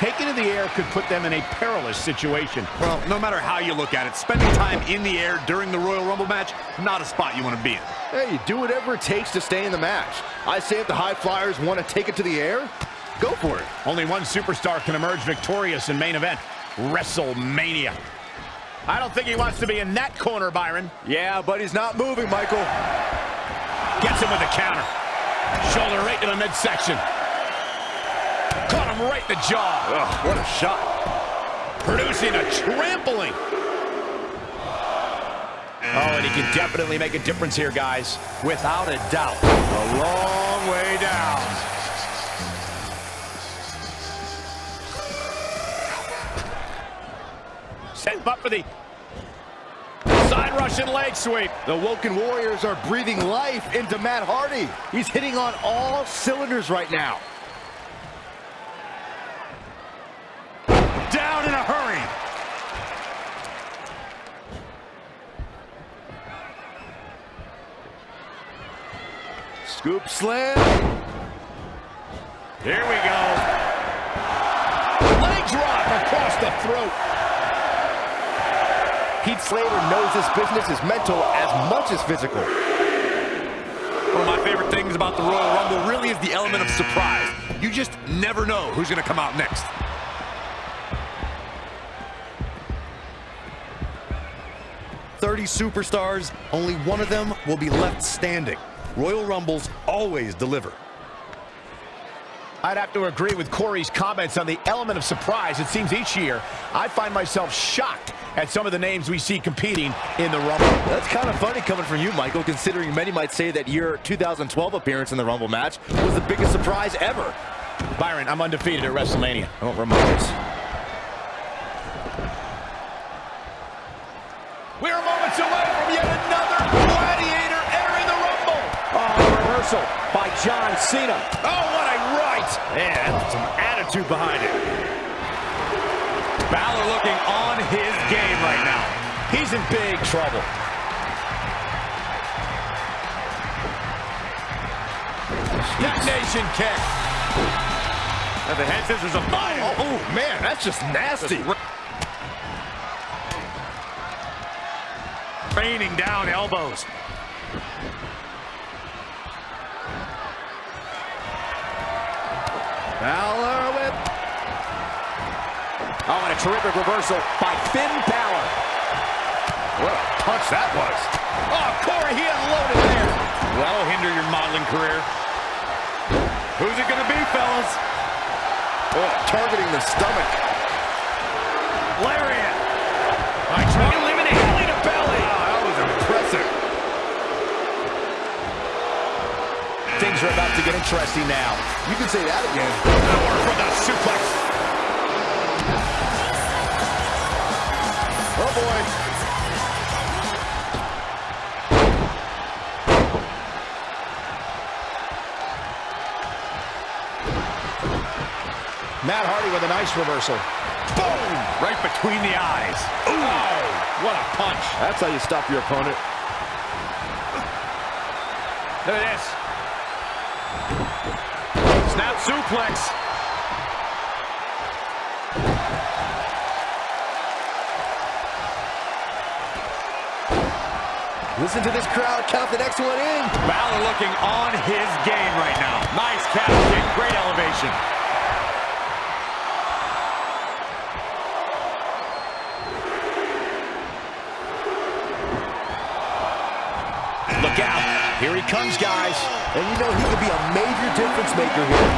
taking to the air could put them in a perilous situation. Well, no matter how you look at it, spending time in the air during the Royal Rumble match, not a spot you want to be in. Hey, do whatever it takes to stay in the match. I say if the High Flyers want to take it to the air, go for it. Only one superstar can emerge victorious in main event, WrestleMania. I don't think he wants to be in that corner, Byron. Yeah, but he's not moving, Michael. Gets him with a counter. Shoulder right to the midsection. Right in the jaw. Ugh, what a shot. Producing a trampling. Oh, and he can definitely make a difference here, guys. Without a doubt. A long way down. Set him up for the side Russian leg sweep. The Woken Warriors are breathing life into Matt Hardy. He's hitting on all cylinders right now. Down in a hurry. Scoop slam. Here we go. Leg drop across the throat. Heath Slater knows this business is mental as much as physical. One of my favorite things about the Royal Rumble really is the element of surprise. You just never know who's going to come out next. Thirty superstars, only one of them will be left standing. Royal Rumbles always deliver. I'd have to agree with Corey's comments on the element of surprise. It seems each year I find myself shocked at some of the names we see competing in the Rumble. That's kind of funny coming from you, Michael, considering many might say that your 2012 appearance in the Rumble match was the biggest surprise ever. Byron, I'm undefeated at WrestleMania. Oh, Ramones. We're Cena. Oh, what a right. Man, some attitude behind it. Balor looking on his game right now. He's in big trouble. Detonation kick. And the head scissors of fire. Oh, oh, man, that's just nasty. Raining down elbows. Balor with... Oh, and a terrific reversal by Finn Balor. What a punch that was. Oh, Corey, he unloaded there. That'll hinder your modeling career. Who's it going to be, fellas? Oh, targeting the stomach. Lariat. I try to eliminate belly to belly. Wow, that was impressive. Things are about to get interesting now. You can say that again. Power for the suplex. Oh, boy. Matt Hardy with a nice reversal. Boom! Right between the eyes. Oh, what a punch. That's how you stop your opponent. Look at this. Suplex. Listen to this crowd count the next one in. Balor looking on his game right now. Nice kick, great elevation. Comes, guys. And you know he could be a major difference maker here.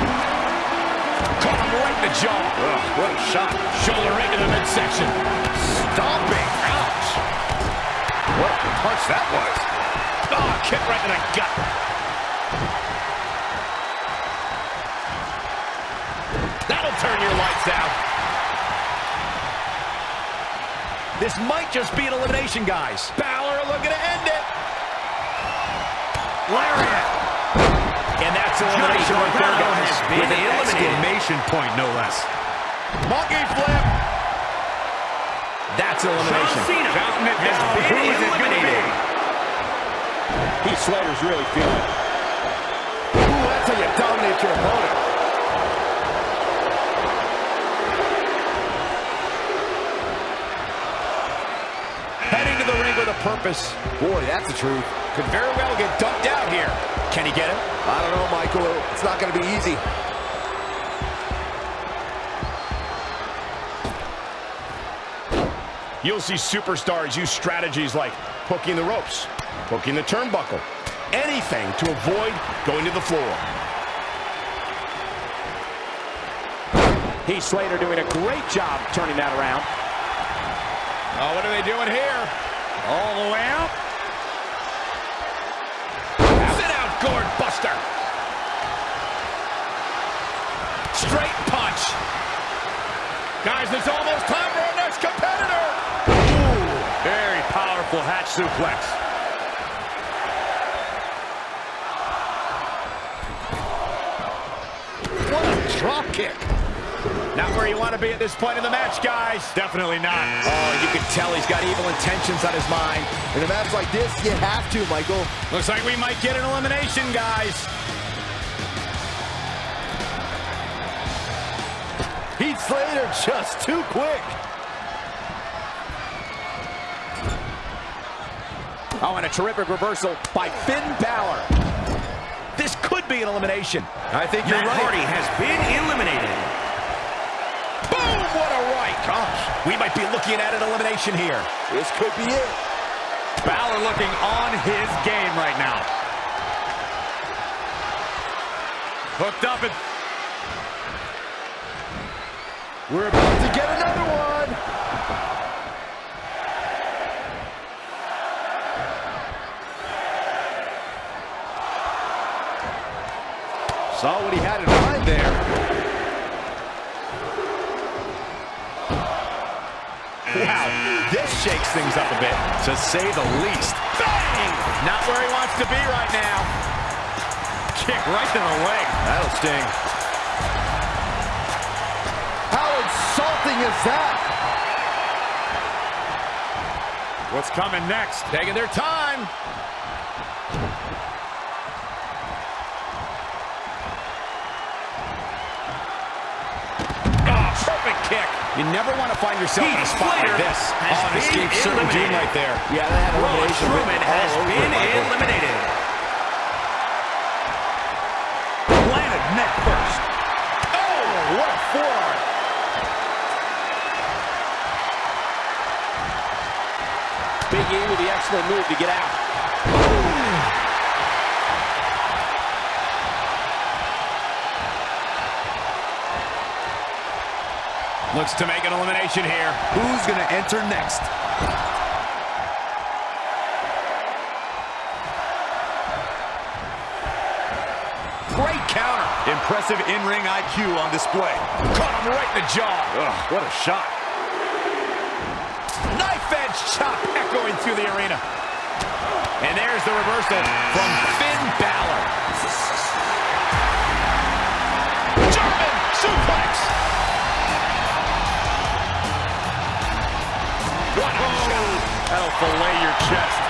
Caught him right in the jaw. Ugh, what a shot. Shoulder right to the midsection. Stomping. Ouch. What a punch that was. Oh, kick right in the gut. That'll turn your lights out. This might just be an elimination, guys. Balor looking at it lariat. And that's elimination right there, guys. With an elimination point, no less. Monkey flip. That's elimination. John Cena it down. Who is it be? Heath Slater's really feeling it. Ooh, that's how you dominate your opponent. Heading to the ring with a purpose. Boy, that's the truth. Could very well get dumped down. Can he get it? I don't know, Michael. It's not going to be easy. You'll see superstars use strategies like hooking the ropes, hooking the turnbuckle, anything to avoid going to the floor. Heath Slater doing a great job turning that around. Oh, what are they doing here? All the way out. Gourd buster. Straight punch. Guys, it's almost time for our next competitor. Very powerful hatch suplex. What a drop kick. Not where you want to be at this point in the match, guys. Definitely not. Oh, you can tell he's got evil intentions on his mind. In a match like this, you have to, Michael. Looks like we might get an elimination, guys. Heath Slater just too quick. Oh, and a terrific reversal by Finn Balor. This could be an elimination. I think you're Matt right. Hardy has been eliminated. What a right. Gosh, we might be looking at an elimination here. This could be it. Balor looking on his game right now. Hooked up and We're about to get another one. Saw what he had in mind there. Wow, this shakes things up a bit. to say the least. Bang! Not where he wants to be right now. Kick right to the leg. That'll sting. How insulting is that? What's coming next? Taking their time. You never want to find yourself in a Heath spot like this. has Oh, an been escape certain doom right there. Yeah, that had Braun elimination Strowman has been eliminated. Planted neck first. Oh, what a forearm. Big E with the excellent move to get out. Looks to make an elimination here. Who's going to enter next? Great counter. Impressive in-ring IQ on display. Caught him right in the jaw. Ugh, what a shot. Knife edge chop echoing through the arena. And there's the reversal from Finn Balor. German suplex. That'll fillet your chest.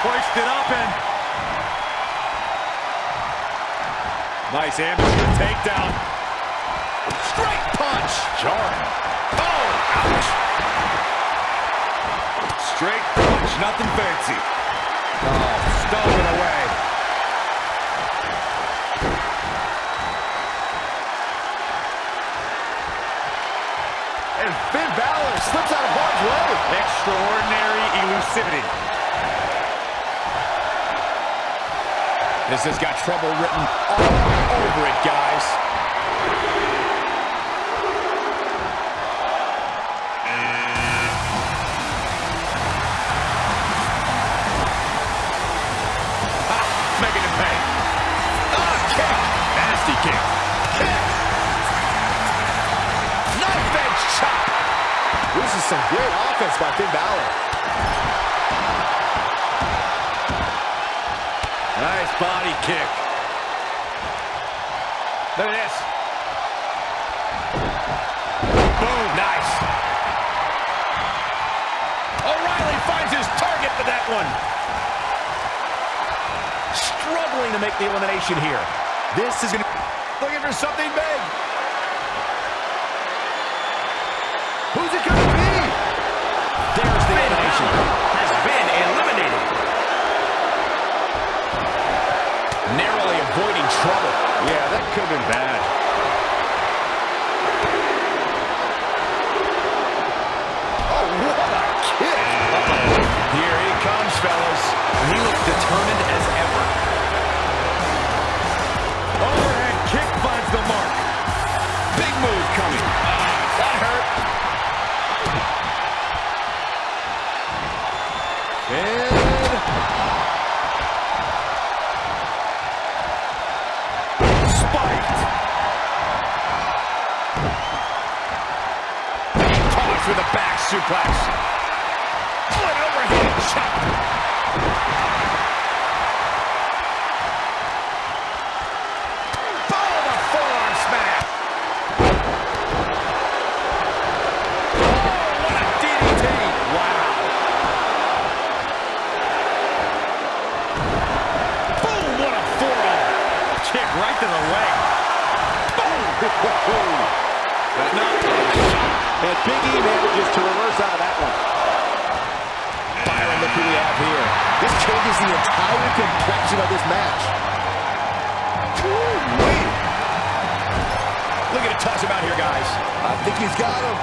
Hoist it up and... Nice amateur takedown. Straight punch. Jarring. Oh, ouch. Straight punch, nothing fancy. Oh, stolen away. Slips out of harm's way. Extraordinary elusivity. This has got trouble written all over it, guys. Some great offense by Finn Balor. Nice body kick. Look at this. Boom. Nice. O'Reilly finds his target for that one. Struggling to make the elimination here. This is going to... Looking for something big. Who's it going trouble. Yeah, that could have been bad. He's got him.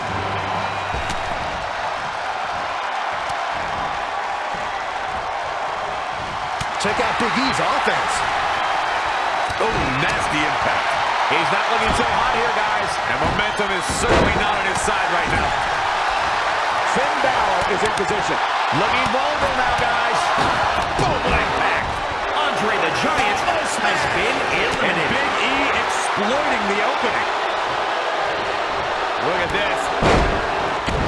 Check out Big E's offense. Oh, nasty impact. He's not looking so hot here, guys. And momentum is certainly not on his side right now. Finn Balor is in position. Looking vulnerable now, guys. Boom, impact. Andre the Giant has been And. Big E exploiting the opening. Look at this.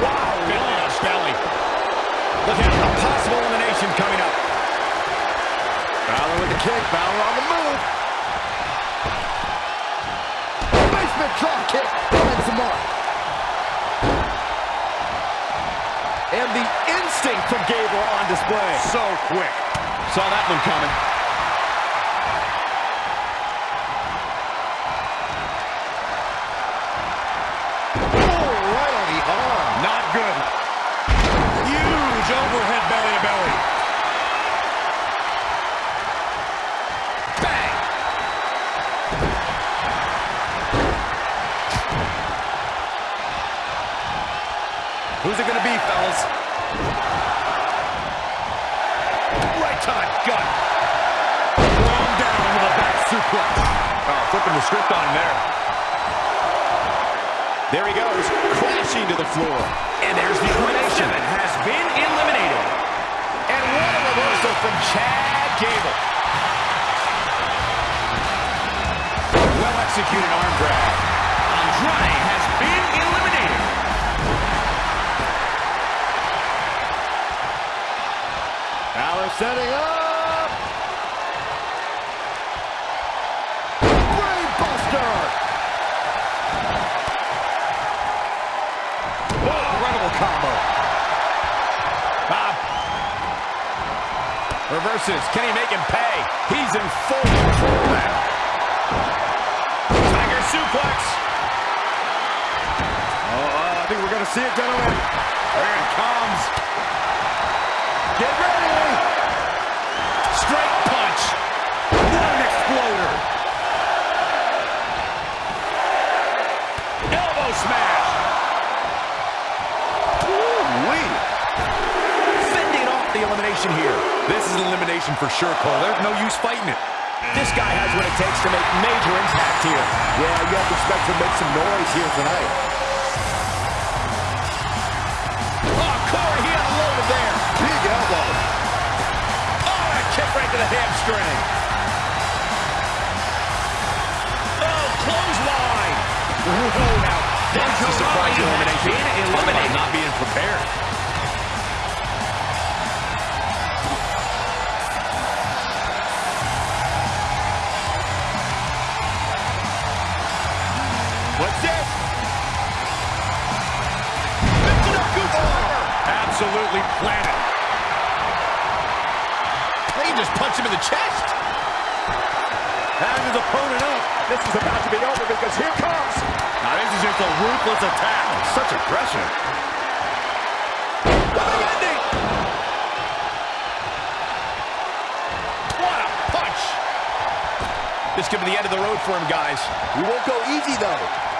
Wow, launch belly. Look at a possible elimination coming up. Balor with the kick. Balor on the move. Basement drop kick. Finds the mark. And the instinct from Gable on display. So quick. Saw that one coming. It going to be, fellas? Right to the gut. Thrown down with a back suplex. Oh, flipping the script on him there. There he goes, crashing to the floor. And there's the elimination. Seven has been eliminated. And what a reversal from Chad Gable. Well executed arm drag. Andrade has been eliminated. Setting up. Brain Buster. Incredible combo. Bob. Reverses. Can he make him pay? He's in full control now. Tiger suplex. Oh, uh, I think we're going to see it, gentlemen. Here it comes. Get ready. The elimination here. This is an elimination for sure, Cole. There's no use fighting it. This guy has what it takes to make major impact here. Yeah, you have to expect to make some noise here tonight. Oh, Corey, he unloaded there. Big elbow. Oh, a kick right to the hamstring. Oh, clothesline. Oh, now, that's a surprising elimination. Been eliminated. not being prepared. Absolutely planted. He just punched him in the chest. And his opponent up. This is about to be over because here comes. Now this is just a ruthless attack. Such aggression. Big ending. What a punch. This could be the end of the road for him, guys. He won't go easy, though.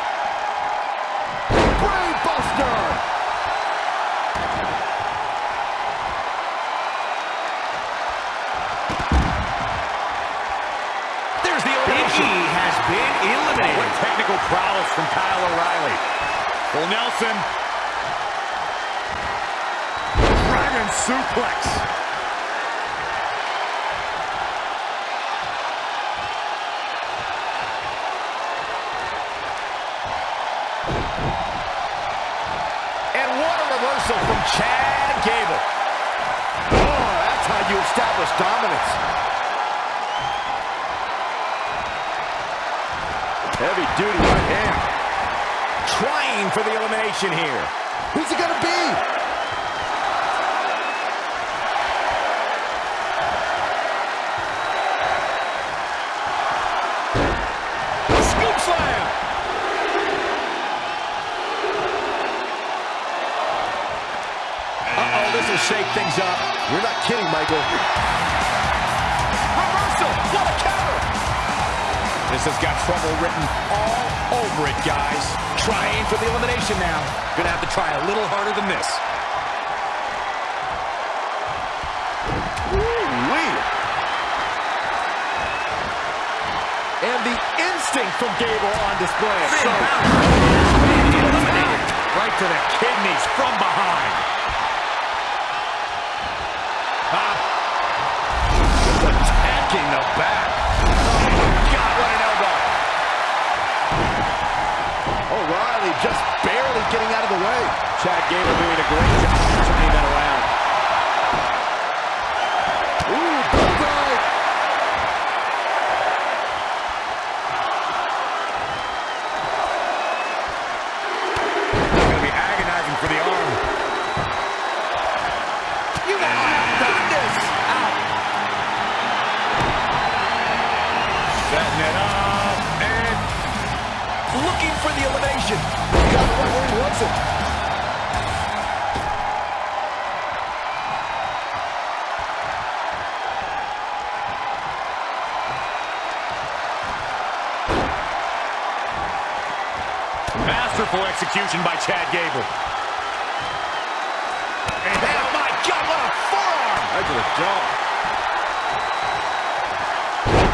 Big E has been eliminated. What technical prowess from Kyle O'Reilly. Full Nelson. Dragon suplex. And what a reversal from Chad Gable. Oh, that's how you establish dominance. Heavy duty right hand. Trying for the elimination here. Who's it gonna be? Scoop slam! Uh-oh, this will shake things up. You're not kidding, Michael. This has got trouble written all over it, guys. Trying for the elimination now. Gonna have to try a little harder than this. And the instinct from Gable on display. So, Balor has been eliminated. Right to the kidneys from behind. Ah. Just attacking the back. What an elbow! O'Reilly just barely getting out of the way. Chad Gable doing a great job turning that around. Execution by Chad Gable. And Oh my God, what a forearm! Right to the jaw.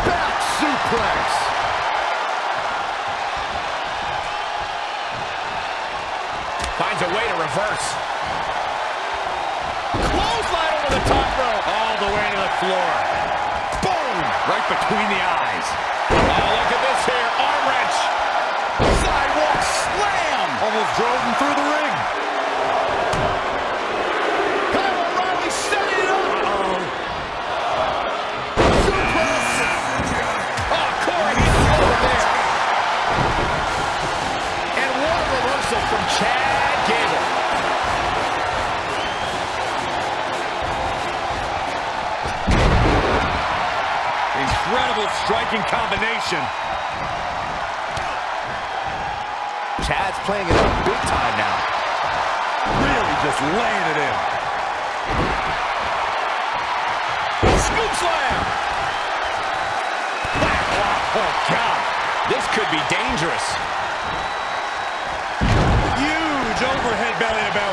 Back suplex. Finds a way to reverse. Clothesline over the top rope. all the way to the floor. Boom! Right between the eyes. Oh, look at this here. Arm wrench. Almost drove him through the ring. Kyle O'Reilly setting it up. Oh, Corey, over there. And what a reversal from Chad Gable. Incredible striking combination. Playing it up big time now. Really just laying it in. Scoop slam. Oh, God. This could be dangerous. Huge overhead belly to belly.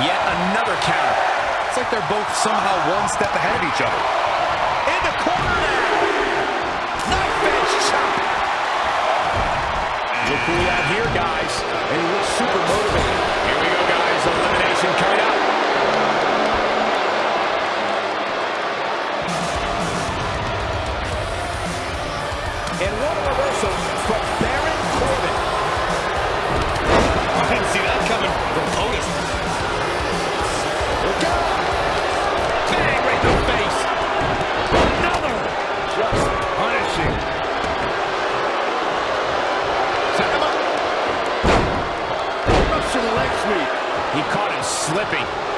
Yet another counter. It's like they're both somehow one step ahead of each other. In the corner now. Knife edge chop. Look who we have here, guys. And he looks super motivated. Here we go, guys. Elimination coming up. Caught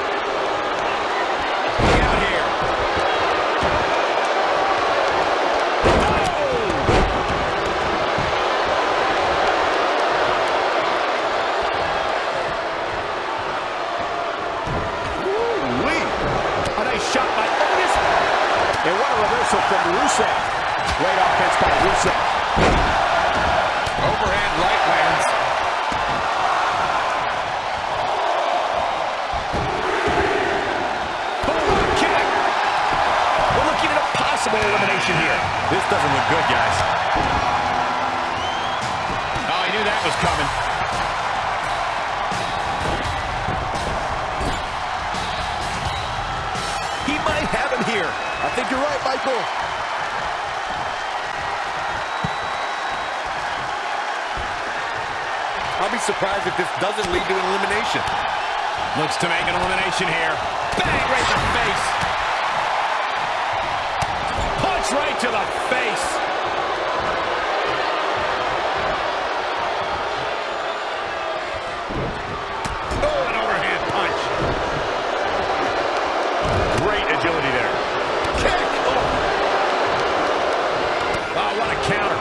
possible elimination here. This doesn't look good, guys. Oh, I knew that was coming. He might have him here. I think you're right, Michael. I'll be surprised if this doesn't lead to an elimination. Looks to make an elimination here. Bang, right to the face. Punch right to the face. Oh, an overhand punch. Great agility there. Kick. Oh, oh what a counter.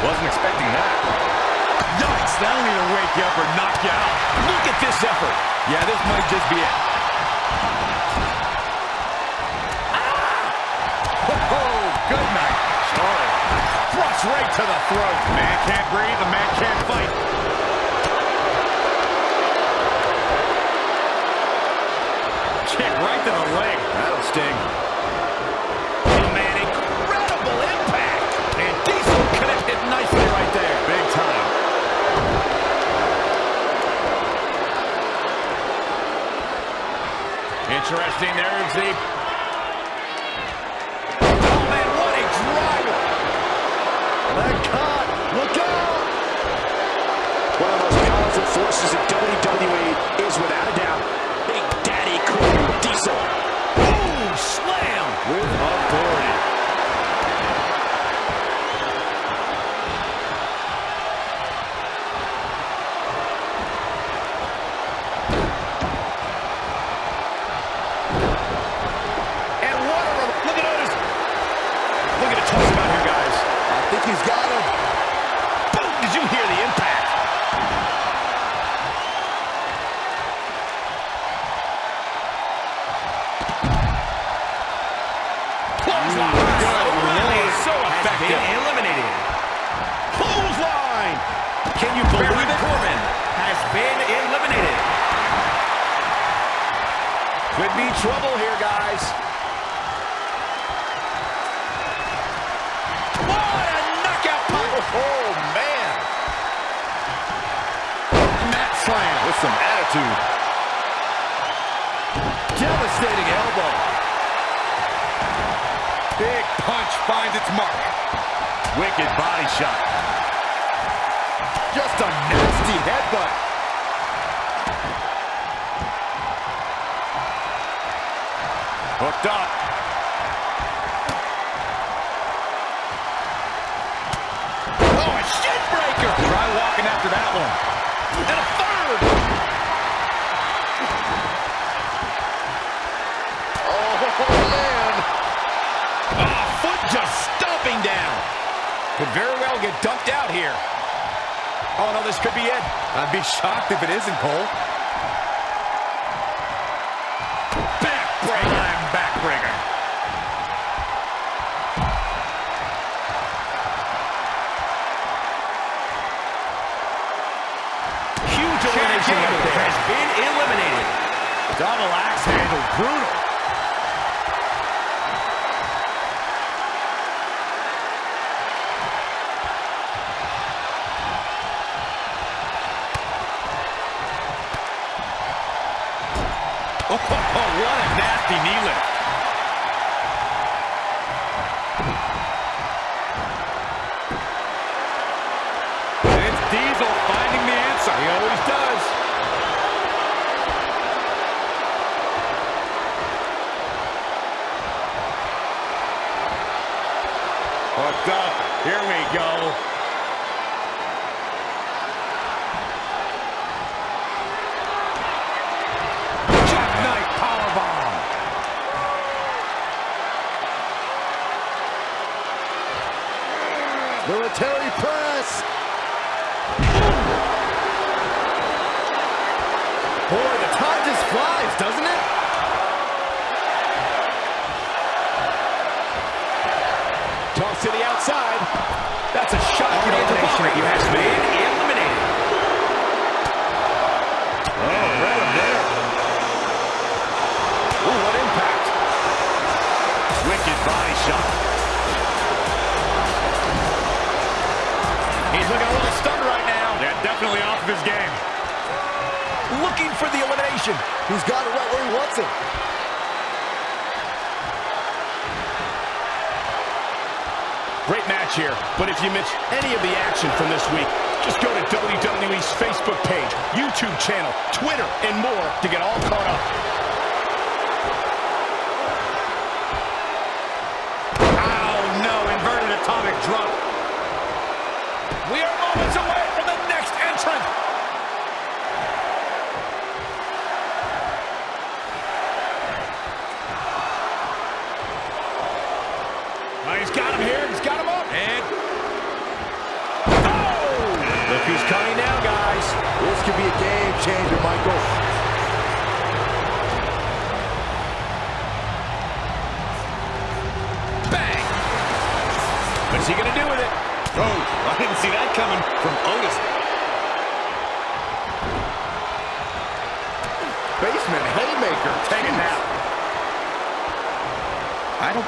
Wasn't expecting that. Yikes, that'll either wake you up or knock you out. Look at this effort. Yeah, this might just be it. Good night. Sorry. Thrust right to the throat. Man can't breathe, the man can't fight. Kick right to the leg. That'll sting. Oh, man, incredible impact. And Diesel connected nicely right there. Big time. Interesting. There's the... What a knockout punch. Oh, oh man. Mat slam with some attitude. Devastating elbow. Big punch finds its mark. Wicked body shot. Just a nasty headbutt. Hooked up. Oh, a shin breaker. Try walking after that one. And a third. Oh, man. Ah, foot just stomping down. Could very well get dumped out here. Oh, no, this could be it. I'd be shocked if it isn't, Cole. Double axe handle. Brutal. Oh, what a nasty knee lift. Looking a little stunned right now. Yeah, definitely off of his game. Looking for the elimination. He's got it right where he wants it. Great match here, but if you missed any of the action from this week, just go to WWE's Facebook page, YouTube channel, Twitter, and more to get all caught up.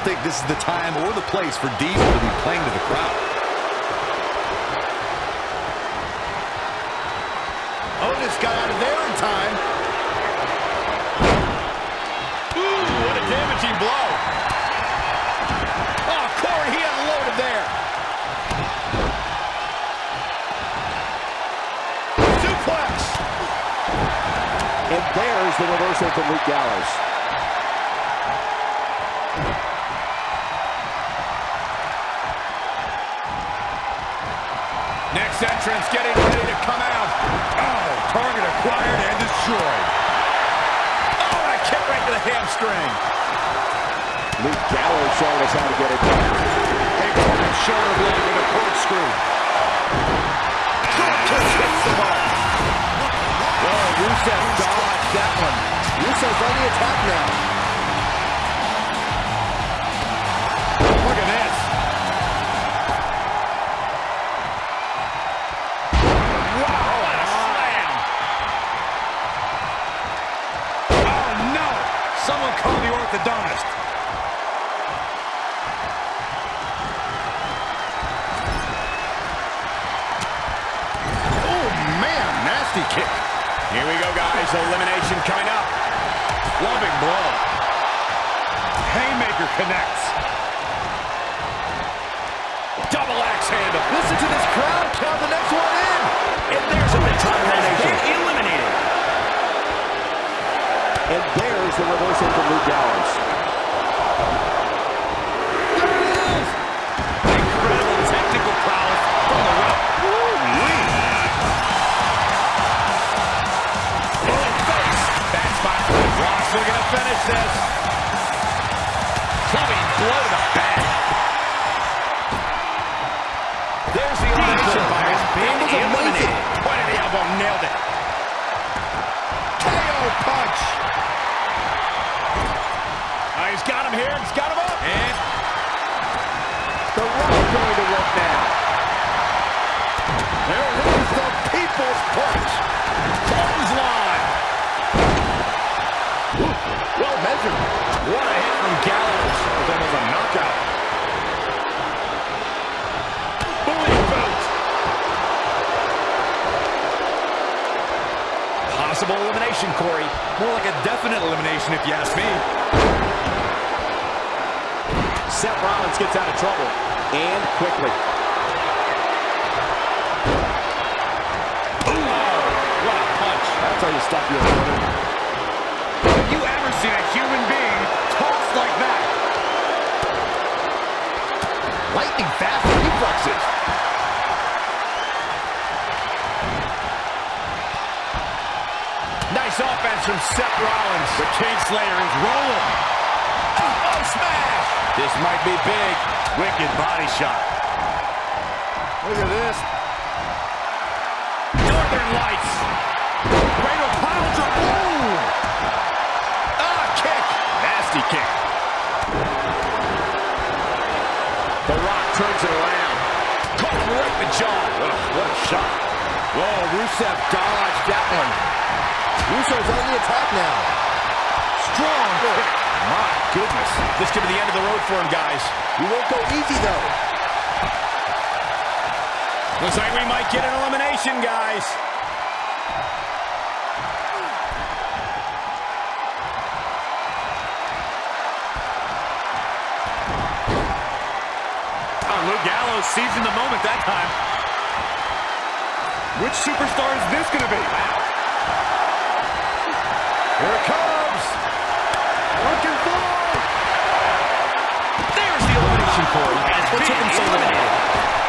Think this is the time or the place for Diesel to be playing to the crowd. Oh, Otis got out of there in time. Ooh, what a damaging blow. Oh, Corey, he unloaded there. Suplex. And there's the reversal from Luke Gallows. Entrance getting ready to come out. Oh, target acquired and destroyed. Oh, and a kick right to the hamstring. Luke Gallows showing us how to get it done. Big shoulder block with a corkscrew. Drop kick hits the mark. Oh, Rusev dodged that one. Rusev's on the attack now. Orthodontist. Oh, man, nasty kick. Here we go, guys. Elimination coming up. Loving blow. Haymaker connects. Double axe handle. Listen to this crowd count the next one in. And there's a big time the reversal from Luke Gallows. Incredible technical prowess from the ref. Woo-wee. Full face. Spot. Ross looking to finish this. Clubbing blow to the back. There's the elimination by his been eliminated. Point of the elbow, nailed it. People's punch. Clothesline. Well measured. What a hit from Gallows. That was a knockout. Bully boot. Possible elimination, Corey. more like a definite elimination if you ask me. Seth Rollins gets out of trouble. And quickly. Lightning fast reflexes. Nice offense from Seth Rollins. The King Slayer is rolling. Oh, smash! This might be big. Wicked body shot. Look at this. Northern Lights. Cradle pile driver. Ooh. Ah, kick. Nasty kick. right the jaw. What a, what a shot. Whoa, Rusev dodged that one. Russo's on the attack now. Strong. My goodness. This could be the end of the road for him, guys. We won't go easy, though. Looks like we might get an elimination, guys. Gallows seizing the moment that time. Which superstar is this going to be? Here it comes. Looking for. There's the elimination for him. Has What took him been so long?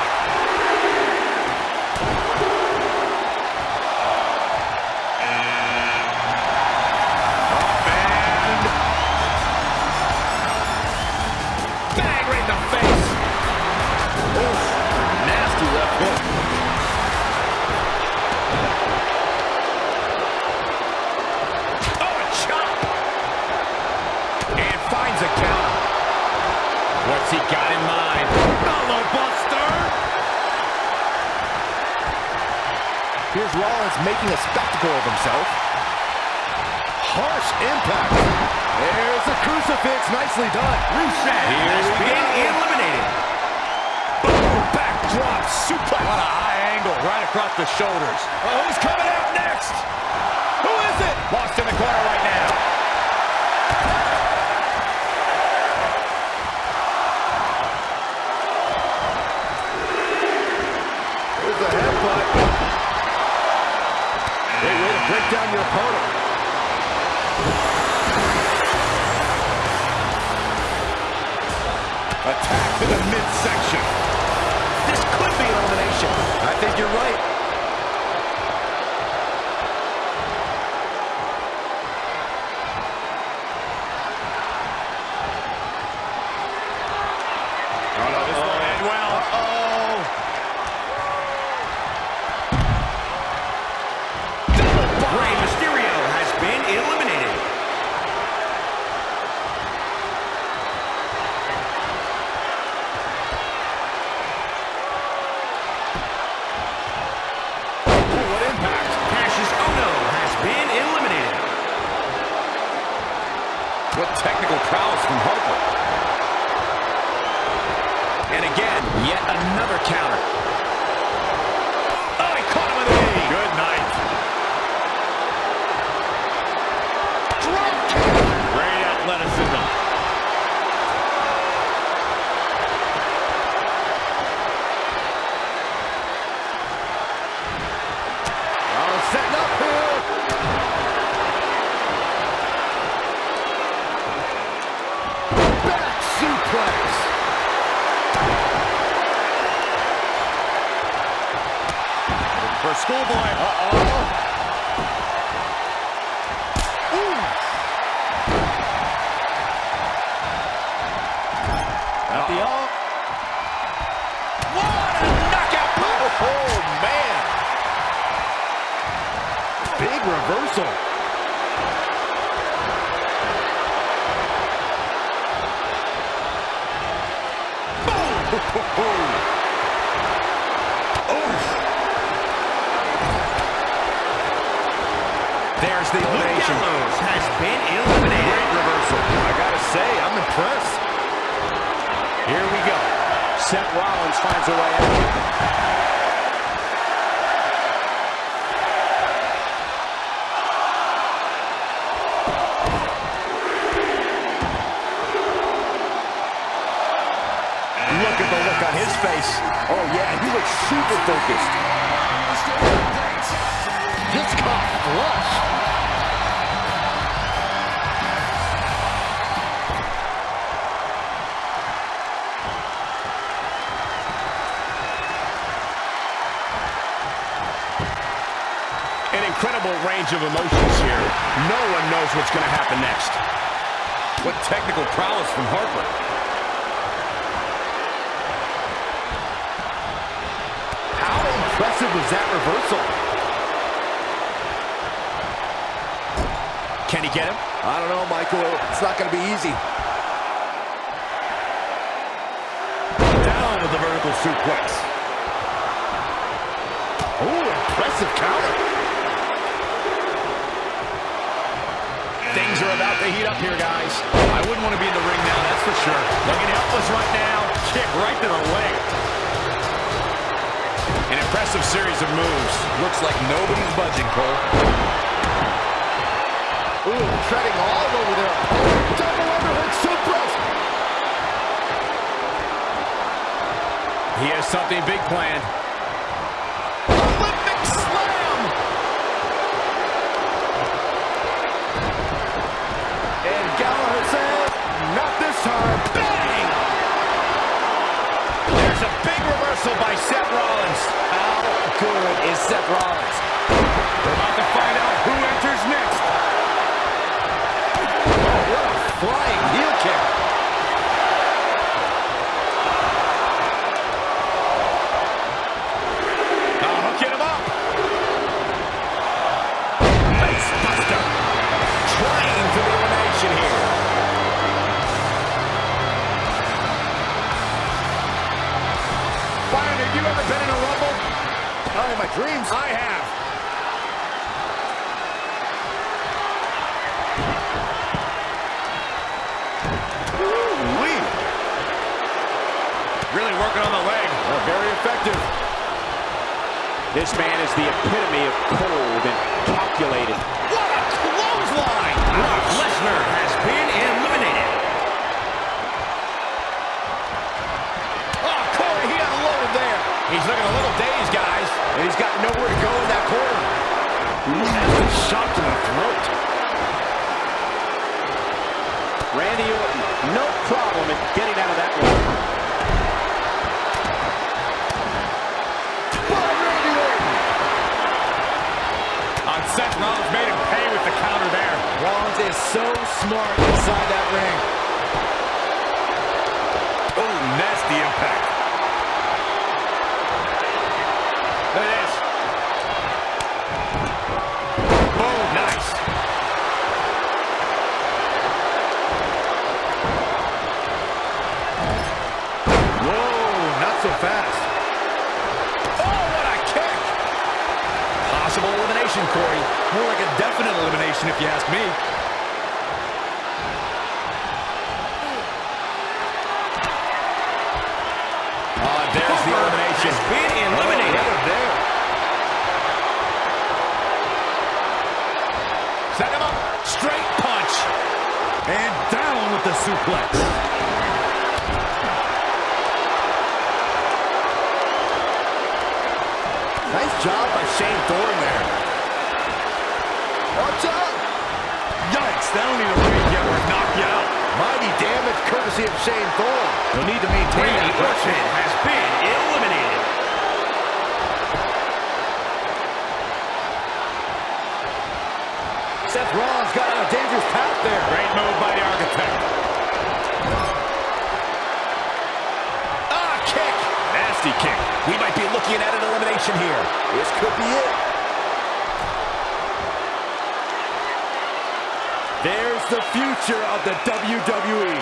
Rollins making a spectacle of himself. Harsh impact. There's a crucifix. Nicely done. Rusev has been eliminated. Backdrop suplex. What a high angle right across the shoulders. Oh, who's coming out next? Who is it? Lost in the corner right face. Oh, yeah, he looks super focused. Just caught flush. An incredible range of emotions here. No one knows what's going to happen next. What technical prowess from Harper. impressive was that reversal. Can he get him? I don't know, Michael. It's not going to be easy. Down with the vertical suplex. Oh, impressive counter. Things are about to heat up here, guys. I wouldn't want to be in the ring now, that's for sure. Looking helpless right now. Kick right to the leg. Impressive series of moves. Looks like nobody's budging, Cole. Ooh, treading all over there. Double underhook suplex. He has something big planned. Watch out! Yikes, that'll need a read. Yeah, to knock you out. Mighty damage courtesy of Shane Thorne. He'll need to maintain Randy that Orton has been eliminated. Seth Rollins got on a dangerous path there. Great move by the Architect. Ah, kick. Nasty kick. We might be looking at an elimination here. This could be it. the future of the WWE.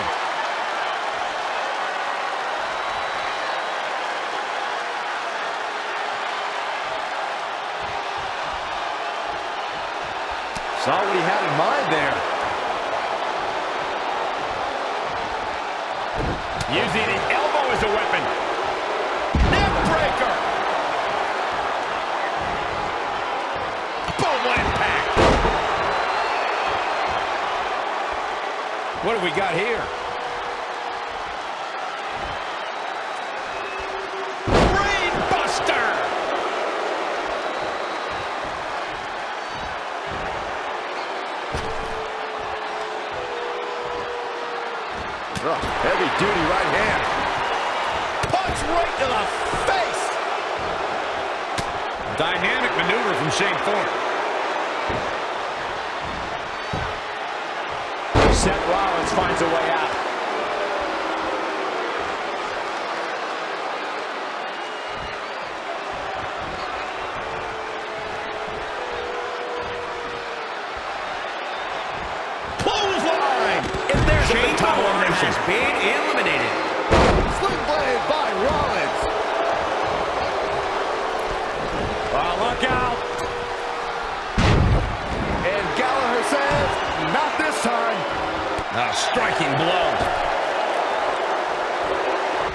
Saw what he had in mind there. Using his elbow as a weapon. What have we got here? Oh, heavy duty right hand. Punch right to the face. Dynamic maneuver from Shane Thorne. Seth Rollins finds a way out. Striking blow.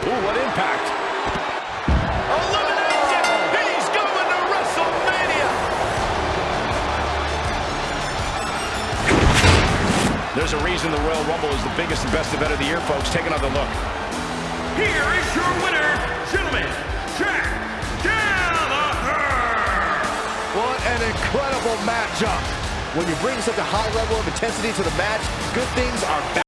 Ooh, what impact. Elimination! He's going to WrestleMania! There's a reason the Royal Rumble is the biggest and best event of the year, folks. Take another look. Here is your winner, gentlemen, Jack Gallagher. What an incredible matchup. When you bring such a high level of intensity to the match, good things are